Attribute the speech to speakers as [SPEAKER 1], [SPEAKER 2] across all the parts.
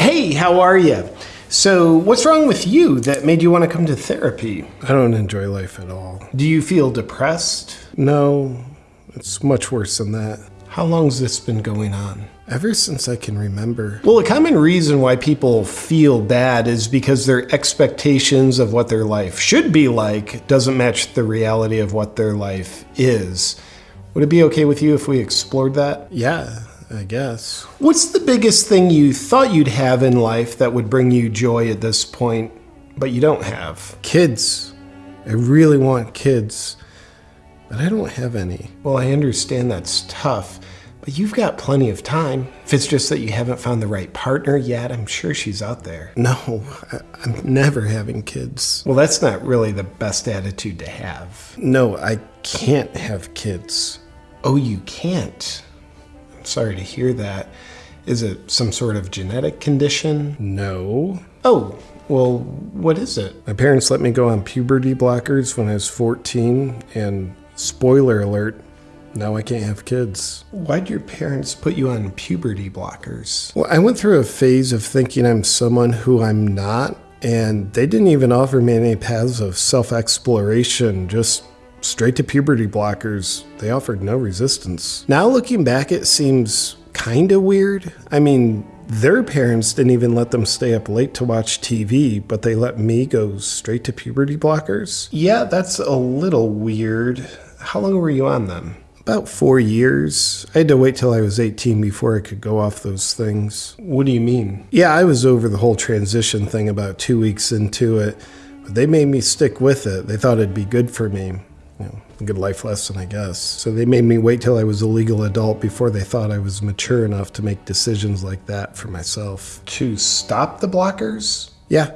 [SPEAKER 1] Hey, how are you? So, what's wrong with you that made you want to come to therapy?
[SPEAKER 2] I don't enjoy life at all.
[SPEAKER 1] Do you feel depressed?
[SPEAKER 2] No, it's much worse than that.
[SPEAKER 1] How long's this been going on?
[SPEAKER 2] Ever since I can remember.
[SPEAKER 1] Well, a common reason why people feel bad is because their expectations of what their life should be like doesn't match the reality of what their life is. Would it be okay with you if we explored that?
[SPEAKER 2] Yeah, I guess.
[SPEAKER 1] What's the biggest thing you thought you'd have in life that would bring you joy at this point, but you don't have?
[SPEAKER 2] Kids. I really want kids, but I don't have any.
[SPEAKER 1] Well, I understand that's tough, but you've got plenty of time. If it's just that you haven't found the right partner yet, I'm sure she's out there.
[SPEAKER 2] No, I- I'm never having kids.
[SPEAKER 1] Well, that's not really the best attitude to have.
[SPEAKER 2] No, I can't have kids.
[SPEAKER 1] Oh, you can't. Sorry to hear that. Is it some sort of genetic condition?
[SPEAKER 2] No.
[SPEAKER 1] Oh, well, what is it?
[SPEAKER 2] My parents let me go on puberty blockers when I was 14, and spoiler alert, now I can't have kids.
[SPEAKER 1] Why'd your parents put you on puberty blockers?
[SPEAKER 2] Well, I went through a phase of thinking I'm someone who I'm not, and they didn't even offer me any paths of self exploration, just straight to puberty blockers. They offered no resistance. Now, looking back, it seems kind of weird. I mean, their parents didn't even let them stay up late to watch TV, but they let me go straight to puberty blockers.
[SPEAKER 1] Yeah, that's a little weird. How long were you on them?
[SPEAKER 2] About four years. I had to wait till I was 18 before I could go off those things.
[SPEAKER 1] What do you mean?
[SPEAKER 2] Yeah, I was over the whole transition thing about two weeks into it, but they made me stick with it. They thought it'd be good for me. You know, a good life lesson, I guess. So they made me wait till I was a legal adult before they thought I was mature enough to make decisions like that for myself.
[SPEAKER 1] To stop the blockers?
[SPEAKER 2] Yeah,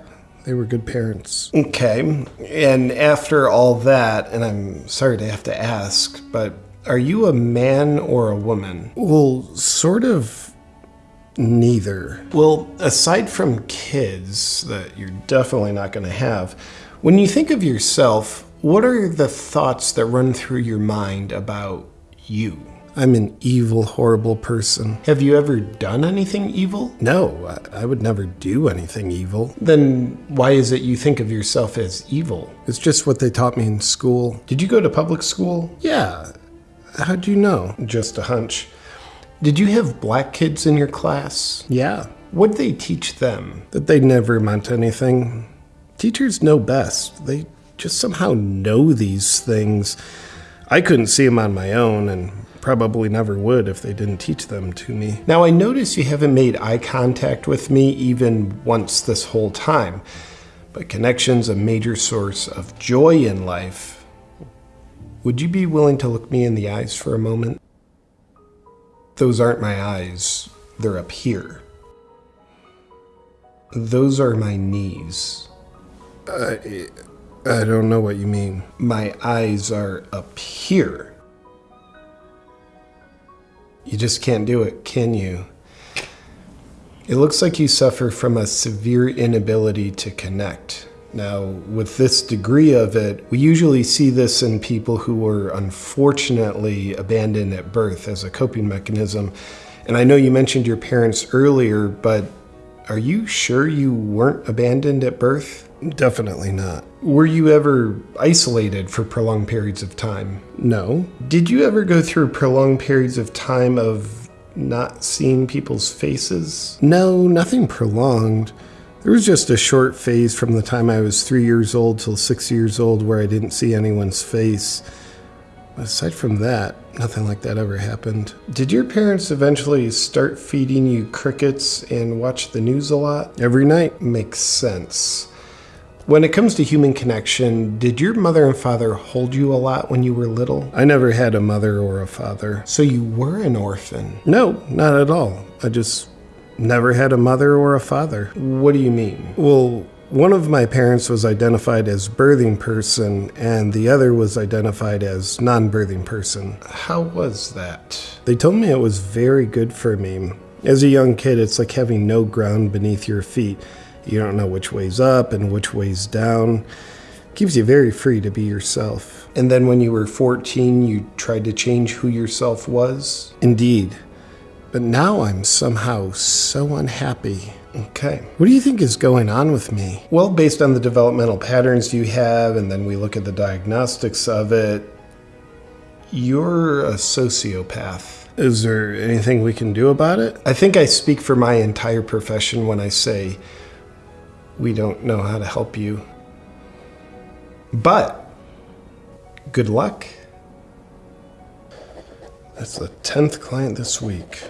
[SPEAKER 2] they were good parents.
[SPEAKER 1] Okay. And after all that, and I'm sorry to have to ask, but are you a man or a woman?
[SPEAKER 2] Well, sort of neither.
[SPEAKER 1] Well, aside from kids that you're definitely not going to have, when you think of yourself, what are the thoughts that run through your mind about you?
[SPEAKER 2] I'm an evil, horrible person.
[SPEAKER 1] Have you ever done anything evil?
[SPEAKER 2] No, I, I would never do anything evil.
[SPEAKER 1] Then why is it you think of yourself as evil?
[SPEAKER 2] It's just what they taught me in school.
[SPEAKER 1] Did you go to public school?
[SPEAKER 2] Yeah. How'd you know?
[SPEAKER 1] Just a hunch. Did you have black kids in your class?
[SPEAKER 2] Yeah.
[SPEAKER 1] What'd they teach them?
[SPEAKER 2] That they never meant anything. Teachers know best. They just somehow know these things. I couldn't see them on my own and probably never would if they didn't teach them to me.
[SPEAKER 1] Now, I notice you haven't made eye contact with me even once this whole time, but connection's a major source of joy in life. Would you be willing to look me in the eyes for a moment? Those aren't my eyes, they're up here. Those are my knees.
[SPEAKER 2] I, I don't know what you mean.
[SPEAKER 1] My eyes are up here. You just can't do it, can you? It looks like you suffer from a severe inability to connect. Now, with this degree of it, we usually see this in people who were unfortunately abandoned at birth as a coping mechanism. And I know you mentioned your parents earlier, but are you sure you weren't abandoned at birth?
[SPEAKER 2] Definitely not.
[SPEAKER 1] Were you ever isolated for prolonged periods of time?
[SPEAKER 2] No.
[SPEAKER 1] Did you ever go through prolonged periods of time of not seeing people's faces?
[SPEAKER 2] No, nothing prolonged. There was just a short phase from the time I was three years old till six years old where I didn't see anyone's face. But aside from that, nothing like that ever happened.
[SPEAKER 1] Did your parents eventually start feeding you crickets and watch the news a lot?
[SPEAKER 2] Every night,
[SPEAKER 1] Makes sense. When it comes to human connection, did your mother and father hold you a lot when you were little?
[SPEAKER 2] I never had a mother or a father.
[SPEAKER 1] So you were an orphan.
[SPEAKER 2] No, not at all. I just never had a mother or a father.
[SPEAKER 1] What do you mean?
[SPEAKER 2] Well, one of my parents was identified as birthing person, and the other was identified as non birthing person.
[SPEAKER 1] How was that?
[SPEAKER 2] They told me it was very good for me. As a young kid, it's like having no ground beneath your feet. You don't know which way's up and which way's down. It Keeps you very free to be yourself.
[SPEAKER 1] And then when you were 14, you tried to change who yourself was?
[SPEAKER 2] Indeed. But now I'm somehow so unhappy.
[SPEAKER 1] Okay.
[SPEAKER 2] What do you think is going on with me?
[SPEAKER 1] Well, based on the developmental patterns you have, and then we look at the diagnostics of it, you're a sociopath.
[SPEAKER 2] Is there anything we can do about it?
[SPEAKER 1] I think I speak for my entire profession when I say we don't know how to help you. But good luck.
[SPEAKER 2] That's the 10th client this week.